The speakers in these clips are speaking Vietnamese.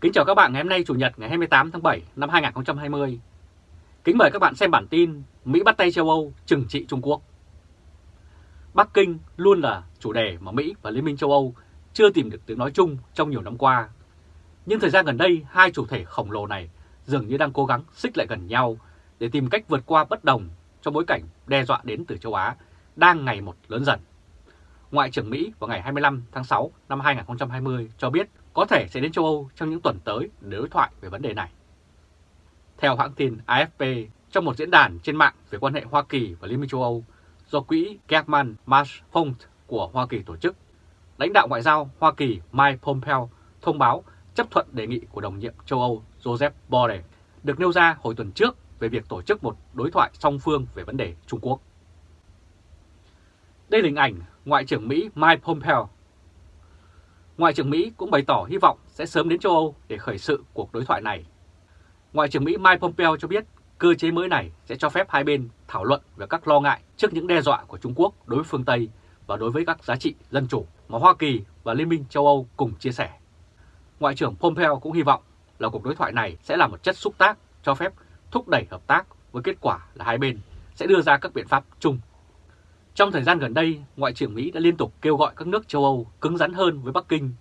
Kính chào các bạn ngày hôm nay Chủ nhật ngày 28 tháng 7 năm 2020. Kính mời các bạn xem bản tin Mỹ bắt tay châu Âu trừng trị Trung Quốc. Bắc Kinh luôn là chủ đề mà Mỹ và Liên minh châu Âu chưa tìm được tiếng nói chung trong nhiều năm qua. Nhưng thời gian gần đây, hai chủ thể khổng lồ này dường như đang cố gắng xích lại gần nhau để tìm cách vượt qua bất đồng trong bối cảnh đe dọa đến từ châu Á đang ngày một lớn dần. Ngoại trưởng Mỹ vào ngày 25 tháng 6 năm 2020 cho biết có thể sẽ đến châu Âu trong những tuần tới để đối thoại về vấn đề này. Theo hãng tin AFP, trong một diễn đàn trên mạng về quan hệ Hoa Kỳ và Liên minh châu Âu do quỹ German Marsh Fund của Hoa Kỳ tổ chức, lãnh đạo ngoại giao Hoa Kỳ Mike Pompeo thông báo chấp thuận đề nghị của đồng nhiệm châu Âu Joseph Borrell được nêu ra hồi tuần trước về việc tổ chức một đối thoại song phương về vấn đề Trung Quốc. Đây là hình ảnh Ngoại trưởng Mỹ Mike Pompeo. Ngoại trưởng Mỹ cũng bày tỏ hy vọng sẽ sớm đến châu Âu để khởi sự cuộc đối thoại này. Ngoại trưởng Mỹ Mike Pompeo cho biết cơ chế mới này sẽ cho phép hai bên thảo luận về các lo ngại trước những đe dọa của Trung Quốc đối với phương Tây và đối với các giá trị dân chủ mà Hoa Kỳ và Liên minh châu Âu cùng chia sẻ. Ngoại trưởng Pompeo cũng hy vọng là cuộc đối thoại này sẽ là một chất xúc tác cho phép thúc đẩy hợp tác với kết quả là hai bên sẽ đưa ra các biện pháp chung. Trong thời gian gần đây, Ngoại trưởng Mỹ đã liên tục kêu gọi các nước châu Âu cứng rắn hơn với Bắc Kinh,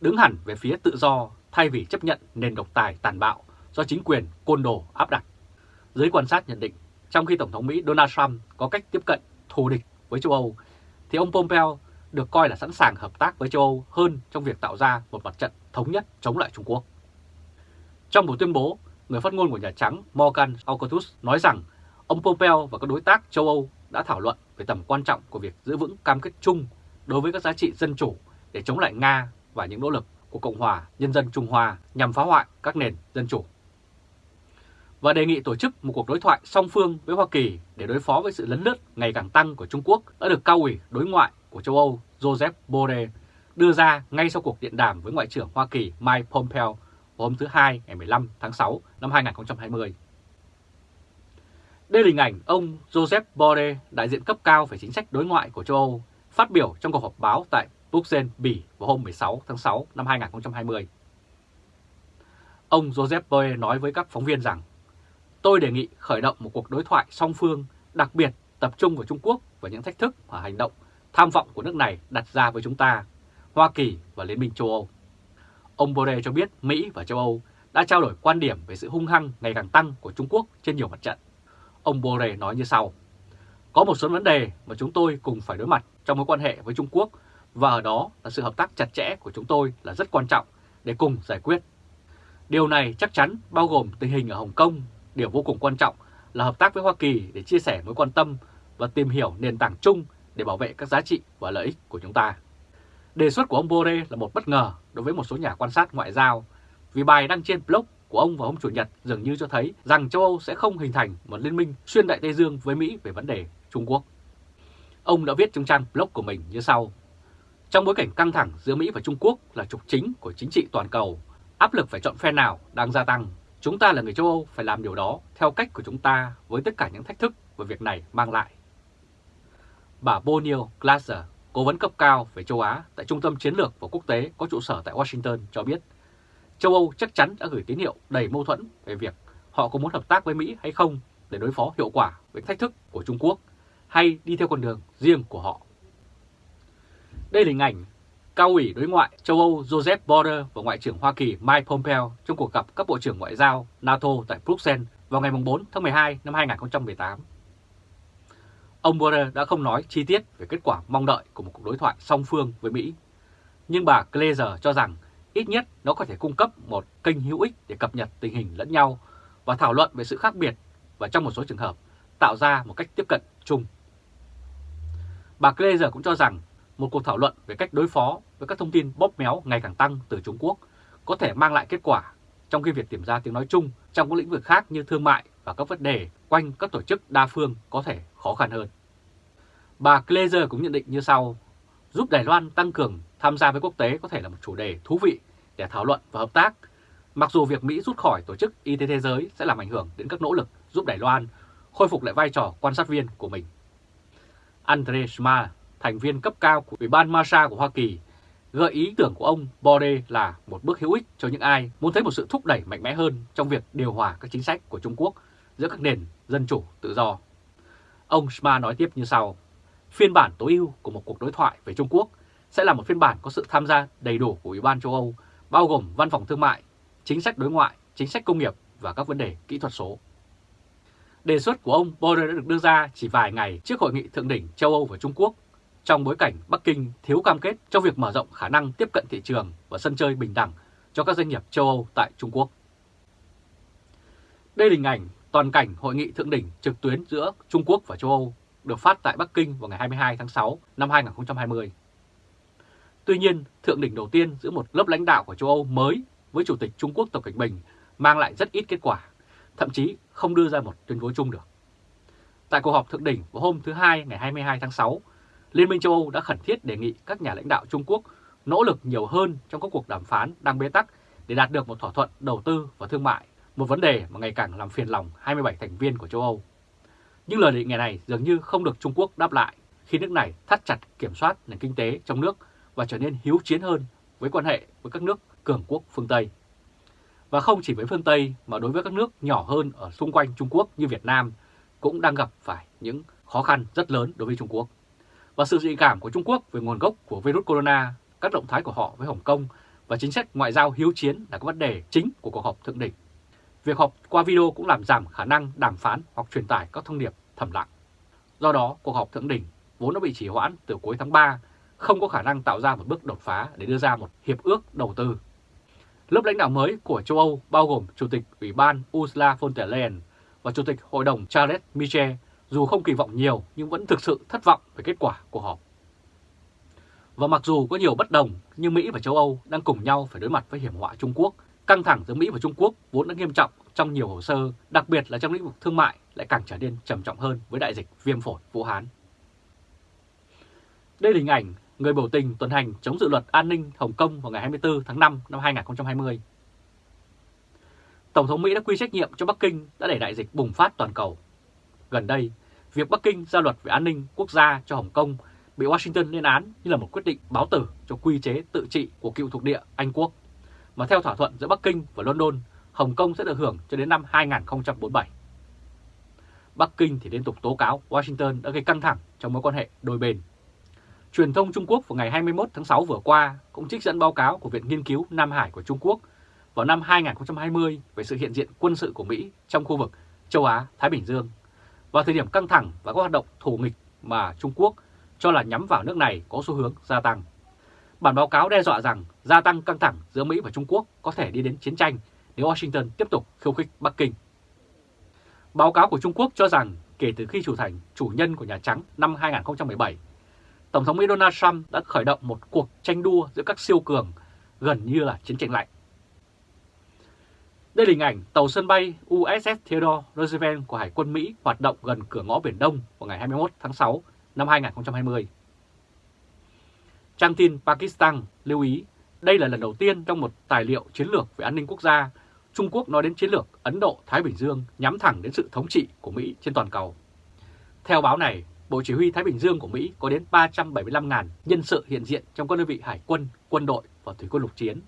đứng hẳn về phía tự do thay vì chấp nhận nền độc tài tàn bạo do chính quyền côn đồ áp đặt. Giới quan sát nhận định, trong khi Tổng thống Mỹ Donald Trump có cách tiếp cận thù địch với châu Âu, thì ông Pompeo được coi là sẵn sàng hợp tác với châu Âu hơn trong việc tạo ra một mặt trận thống nhất chống lại Trung Quốc. Trong một tuyên bố, người phát ngôn của Nhà Trắng Morgan alcatus nói rằng ông Pompeo và các đối tác châu Âu đã thảo luận về tầm quan trọng của việc giữ vững cam kết chung đối với các giá trị dân chủ để chống lại Nga và những nỗ lực của Cộng hòa Nhân dân Trung Hoa nhằm phá hoại các nền dân chủ. Và đề nghị tổ chức một cuộc đối thoại song phương với Hoa Kỳ để đối phó với sự lấn lướt ngày càng tăng của Trung Quốc đã được cao ủy đối ngoại của châu Âu Joseph Borrell đưa ra ngay sau cuộc điện đàm với Ngoại trưởng Hoa Kỳ Mike Pompeo hôm thứ Hai ngày 15 tháng 6 năm 2020. Đây là hình ảnh ông Joseph Borrell, đại diện cấp cao về chính sách đối ngoại của châu Âu, phát biểu trong cuộc họp báo tại Bruxelles, Bỉ vào hôm 16 tháng 6 năm 2020. Ông Joseph Borrell nói với các phóng viên rằng, tôi đề nghị khởi động một cuộc đối thoại song phương, đặc biệt tập trung vào Trung Quốc và những thách thức và hành động tham vọng của nước này đặt ra với chúng ta, Hoa Kỳ và Liên minh châu Âu. Ông Borrell cho biết Mỹ và châu Âu đã trao đổi quan điểm về sự hung hăng ngày càng tăng của Trung Quốc trên nhiều mặt trận. Ông Borrell nói như sau, Có một số vấn đề mà chúng tôi cùng phải đối mặt trong mối quan hệ với Trung Quốc và ở đó là sự hợp tác chặt chẽ của chúng tôi là rất quan trọng để cùng giải quyết. Điều này chắc chắn bao gồm tình hình ở Hồng Kông, điều vô cùng quan trọng là hợp tác với Hoa Kỳ để chia sẻ mối quan tâm và tìm hiểu nền tảng chung để bảo vệ các giá trị và lợi ích của chúng ta. Đề xuất của ông Borrell là một bất ngờ đối với một số nhà quan sát ngoại giao, vì bài đăng trên blog của ông vào hôm Chủ nhật dường như cho thấy rằng châu Âu sẽ không hình thành một liên minh xuyên Đại Tây Dương với Mỹ về vấn đề Trung Quốc. Ông đã viết trong trang blog của mình như sau. Trong bối cảnh căng thẳng giữa Mỹ và Trung Quốc là trục chính của chính trị toàn cầu, áp lực phải chọn phe nào đang gia tăng. Chúng ta là người châu Âu phải làm điều đó theo cách của chúng ta với tất cả những thách thức mà việc này mang lại. Bà Bonnie glaser cố vấn cấp cao về châu Á tại Trung tâm Chiến lược và Quốc tế có trụ sở tại Washington cho biết châu Âu chắc chắn đã gửi tín hiệu đầy mâu thuẫn về việc họ có muốn hợp tác với Mỹ hay không để đối phó hiệu quả với thách thức của Trung Quốc hay đi theo con đường riêng của họ. Đây là hình ảnh cao ủy đối ngoại châu Âu Joseph Borrell và Ngoại trưởng Hoa Kỳ Mike Pompeo trong cuộc gặp các bộ trưởng ngoại giao NATO tại Bruxelles vào ngày 4 tháng 12 năm 2018. Ông Borrell đã không nói chi tiết về kết quả mong đợi của một cuộc đối thoại song phương với Mỹ, nhưng bà Glazer cho rằng ít nhất nó có thể cung cấp một kênh hữu ích để cập nhật tình hình lẫn nhau và thảo luận về sự khác biệt và trong một số trường hợp tạo ra một cách tiếp cận chung. Bà Glazer cũng cho rằng một cuộc thảo luận về cách đối phó với các thông tin bóp méo ngày càng tăng từ Trung Quốc có thể mang lại kết quả trong khi việc tìm ra tiếng nói chung trong các lĩnh vực khác như thương mại và các vấn đề quanh các tổ chức đa phương có thể khó khăn hơn. Bà Glazer cũng nhận định như sau, giúp Đài Loan tăng cường tham gia với quốc tế có thể là một chủ đề thú vị để thảo luận và hợp tác, mặc dù việc Mỹ rút khỏi Tổ chức Y tế Thế giới sẽ làm ảnh hưởng đến các nỗ lực giúp Đài Loan khôi phục lại vai trò quan sát viên của mình. Andre Schma, thành viên cấp cao của Ủy ban Masa của Hoa Kỳ, Gợi ý tưởng của ông Bode là một bước hữu ích cho những ai muốn thấy một sự thúc đẩy mạnh mẽ hơn trong việc điều hòa các chính sách của Trung Quốc giữa các nền dân chủ tự do. Ông Schma nói tiếp như sau, phiên bản tối ưu của một cuộc đối thoại về Trung Quốc sẽ là một phiên bản có sự tham gia đầy đủ của Ủy ban châu Âu, bao gồm văn phòng thương mại, chính sách đối ngoại, chính sách công nghiệp và các vấn đề kỹ thuật số. Đề xuất của ông Borrell đã được đưa ra chỉ vài ngày trước hội nghị thượng đỉnh châu Âu và Trung Quốc trong bối cảnh Bắc Kinh thiếu cam kết trong việc mở rộng khả năng tiếp cận thị trường và sân chơi bình đẳng cho các doanh nghiệp châu Âu tại Trung Quốc. Đây là hình ảnh toàn cảnh hội nghị thượng đỉnh trực tuyến giữa Trung Quốc và châu Âu được phát tại Bắc Kinh vào ngày 22 tháng 6 năm 2020. Tuy nhiên, thượng đỉnh đầu tiên giữa một lớp lãnh đạo của châu Âu mới với Chủ tịch Trung Quốc Tập Cảnh Bình mang lại rất ít kết quả, thậm chí không đưa ra một tuyên bố chung được. Tại cuộc họp thượng đỉnh vào hôm thứ Hai ngày 22 tháng 6, Liên minh châu Âu đã khẩn thiết đề nghị các nhà lãnh đạo Trung Quốc nỗ lực nhiều hơn trong các cuộc đàm phán đang bế tắc để đạt được một thỏa thuận đầu tư và thương mại, một vấn đề mà ngày càng làm phiền lòng 27 thành viên của châu Âu. Nhưng lời đề nghị này dường như không được Trung Quốc đáp lại khi nước này thắt chặt kiểm soát nền kinh tế trong nước và trở nên hiếu chiến hơn với quan hệ với các nước cường quốc phương Tây. Và không chỉ với phương Tây mà đối với các nước nhỏ hơn ở xung quanh Trung Quốc như Việt Nam cũng đang gặp phải những khó khăn rất lớn đối với Trung Quốc. Và sự dị cảm của Trung Quốc về nguồn gốc của virus corona, các động thái của họ với Hồng Kông và chính sách ngoại giao hiếu chiến là các vấn đề chính của cuộc họp thượng đỉnh. Việc họp qua video cũng làm giảm khả năng đàm phán hoặc truyền tải các thông điệp thầm lặng. Do đó, cuộc họp thượng đỉnh vốn đã bị trì hoãn từ cuối tháng 3, không có khả năng tạo ra một bước đột phá để đưa ra một hiệp ước đầu tư. Lớp lãnh đạo mới của châu Âu bao gồm Chủ tịch Ủy ban Ursula von der Leyen và Chủ tịch Hội đồng Charles Michel dù không kỳ vọng nhiều nhưng vẫn thực sự thất vọng về kết quả của họp. Và mặc dù có nhiều bất đồng, nhưng Mỹ và châu Âu đang cùng nhau phải đối mặt với hiểm họa Trung Quốc. Căng thẳng giữa Mỹ và Trung Quốc vốn đã nghiêm trọng trong nhiều hồ sơ, đặc biệt là trong lĩnh vực thương mại lại càng trở nên trầm trọng hơn với đại dịch viêm phổi Vũ Hán. Đây là hình ảnh người biểu tình tuần hành chống dự luật an ninh Hồng Kông vào ngày 24 tháng 5 năm 2020. Tổng thống Mỹ đã quy trách nhiệm cho Bắc Kinh đã đẩy đại dịch bùng phát toàn cầu. Gần đây, việc Bắc Kinh ra luật về an ninh quốc gia cho Hồng Kông bị Washington lên án như là một quyết định báo tử cho quy chế tự trị của cựu thuộc địa Anh Quốc. Mà theo thỏa thuận giữa Bắc Kinh và London, Hồng Kông sẽ được hưởng cho đến năm 2047. Bắc Kinh thì liên tục tố cáo Washington đã gây căng thẳng trong mối quan hệ đôi bên. Truyền thông Trung Quốc vào ngày 21 tháng 6 vừa qua cũng trích dẫn báo cáo của Viện Nghiên cứu Nam Hải của Trung Quốc vào năm 2020 về sự hiện diện quân sự của Mỹ trong khu vực châu Á-Thái Bình Dương vào thời điểm căng thẳng và các hoạt động thù nghịch mà Trung Quốc cho là nhắm vào nước này có xu hướng gia tăng. Bản báo cáo đe dọa rằng gia tăng căng thẳng giữa Mỹ và Trung Quốc có thể đi đến chiến tranh nếu Washington tiếp tục khiêu khích Bắc Kinh. Báo cáo của Trung Quốc cho rằng kể từ khi chủ thành chủ nhân của Nhà Trắng năm 2017, Tổng thống Mỹ Donald Trump đã khởi động một cuộc tranh đua giữa các siêu cường gần như là chiến tranh lạnh. Đây là hình ảnh tàu sân bay USS Theodore Roosevelt của Hải quân Mỹ hoạt động gần cửa ngõ Biển Đông vào ngày 21 tháng 6 năm 2020. Trang tin Pakistan lưu ý đây là lần đầu tiên trong một tài liệu chiến lược về an ninh quốc gia, Trung Quốc nói đến chiến lược Ấn Độ-Thái Bình Dương nhắm thẳng đến sự thống trị của Mỹ trên toàn cầu. Theo báo này, Bộ Chỉ huy Thái Bình Dương của Mỹ có đến 375.000 nhân sự hiện diện trong các đơn vị hải quân, quân đội và thủy quân lục chiến.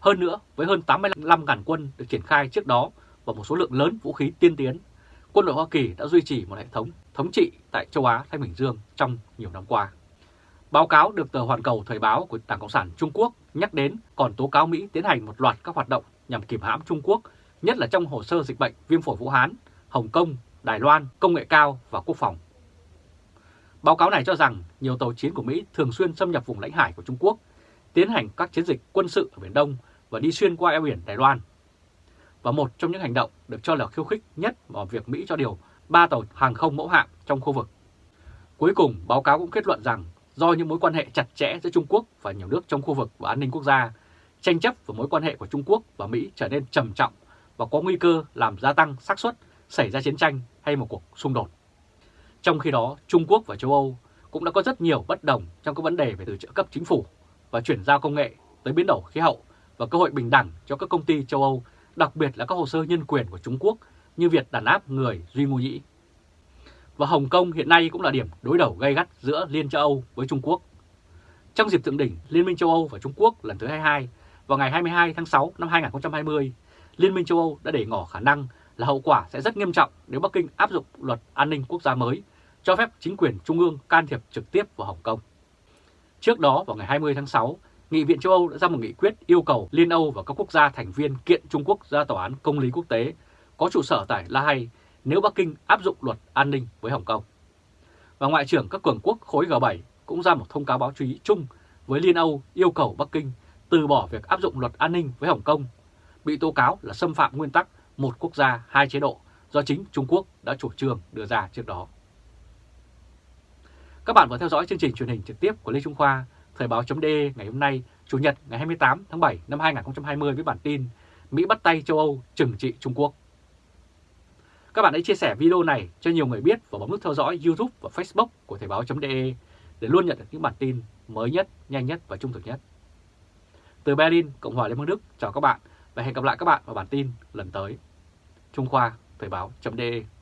Hơn nữa, với hơn 85.000 quân được triển khai trước đó và một số lượng lớn vũ khí tiên tiến, quân đội Hoa Kỳ đã duy trì một hệ thống thống trị tại châu Á-Thái Bình Dương trong nhiều năm qua. Báo cáo được tờ Hoàn Cầu Thời báo của Đảng Cộng sản Trung Quốc nhắc đến còn tố cáo Mỹ tiến hành một loạt các hoạt động nhằm kìm hãm Trung Quốc, nhất là trong hồ sơ dịch bệnh viêm phổi Vũ Hán, Hồng Kông, Đài Loan, công nghệ cao và quốc phòng. Báo cáo này cho rằng nhiều tàu chiến của Mỹ thường xuyên xâm nhập vùng lãnh hải của Trung Quốc, tiến hành các chiến dịch quân sự ở Biển Đông và đi xuyên qua eo biển Đài Loan. Và một trong những hành động được cho là khiêu khích nhất vào việc Mỹ cho điều 3 tàu hàng không mẫu hạm trong khu vực. Cuối cùng, báo cáo cũng kết luận rằng do những mối quan hệ chặt chẽ giữa Trung Quốc và nhiều nước trong khu vực và an ninh quốc gia, tranh chấp và mối quan hệ của Trung Quốc và Mỹ trở nên trầm trọng và có nguy cơ làm gia tăng xác suất xảy ra chiến tranh hay một cuộc xung đột. Trong khi đó, Trung Quốc và châu Âu cũng đã có rất nhiều bất đồng trong các vấn đề về từ trợ cấp chính phủ và chuyển giao công nghệ tới biến đổi khí hậu và cơ hội bình đẳng cho các công ty châu Âu, đặc biệt là các hồ sơ nhân quyền của Trung Quốc như việc đàn áp người Duy Ngô Nhĩ. Và Hồng Kông hiện nay cũng là điểm đối đầu gay gắt giữa Liên châu Âu với Trung Quốc. Trong dịp thượng đỉnh Liên minh châu Âu và Trung Quốc lần thứ 22 vào ngày 22 tháng 6 năm 2020, Liên minh châu Âu đã để ngỏ khả năng là hậu quả sẽ rất nghiêm trọng nếu Bắc Kinh áp dụng luật an ninh quốc gia mới, cho phép chính quyền trung ương can thiệp trực tiếp vào Hồng Kông. Trước đó vào ngày 20 tháng 6, Nghị viện châu Âu đã ra một nghị quyết yêu cầu Liên Âu và các quốc gia thành viên kiện Trung Quốc ra tòa án công lý quốc tế có trụ sở tại La Hay nếu Bắc Kinh áp dụng luật an ninh với Hồng Kông. Và Ngoại trưởng các cường quốc khối G7 cũng ra một thông cáo báo chí chung với Liên Âu yêu cầu Bắc Kinh từ bỏ việc áp dụng luật an ninh với Hồng Kông, bị tố cáo là xâm phạm nguyên tắc một quốc gia hai chế độ do chính Trung Quốc đã chủ trương đưa ra trước đó. Các bạn vừa theo dõi chương trình truyền hình trực tiếp của Lê Trung Khoa, Thời báo.de ngày hôm nay, Chủ nhật ngày 28 tháng 7 năm 2020 với bản tin Mỹ bắt tay châu Âu trừng trị Trung Quốc. Các bạn hãy chia sẻ video này cho nhiều người biết và bấm nút theo dõi YouTube và Facebook của Thời báo.de để luôn nhận được những bản tin mới nhất, nhanh nhất và trung thực nhất. Từ Berlin, Cộng hòa Liên bang Đức, chào các bạn và hẹn gặp lại các bạn vào bản tin lần tới. Trung Khoa, Thời báo.de